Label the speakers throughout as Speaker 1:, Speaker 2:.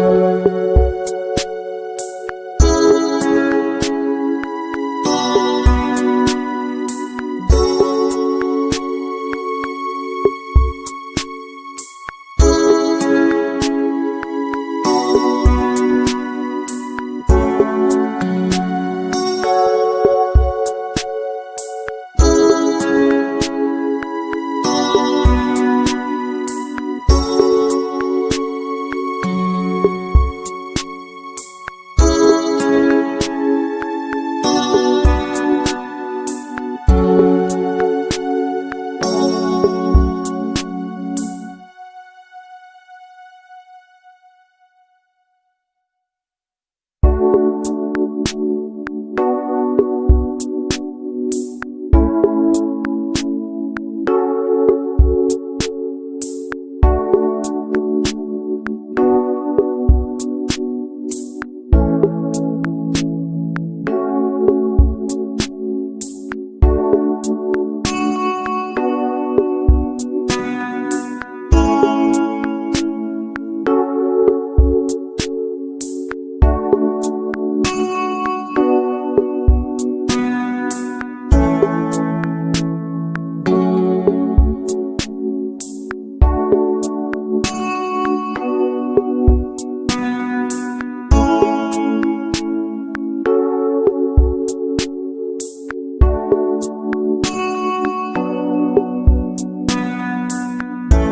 Speaker 1: Música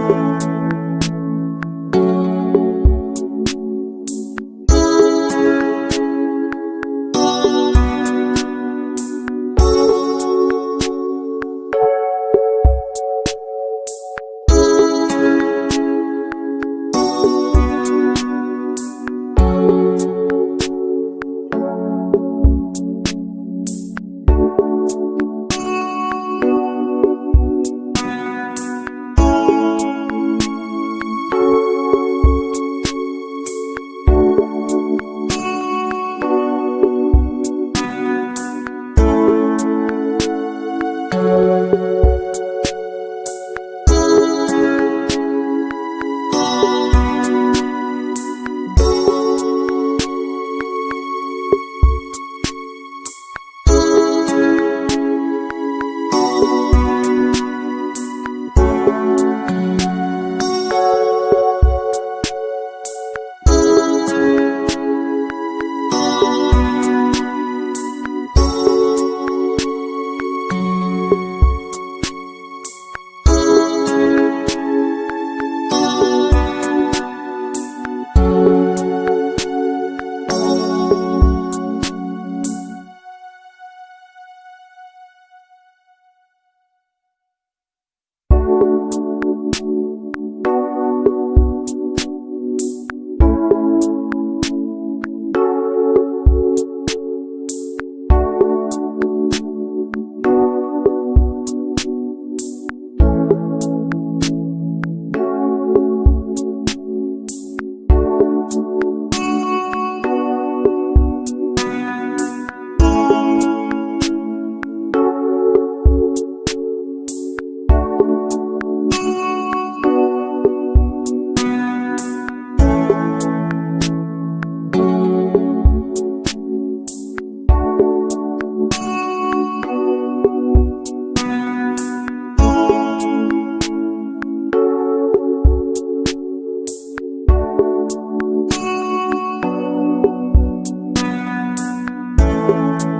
Speaker 1: Música you Música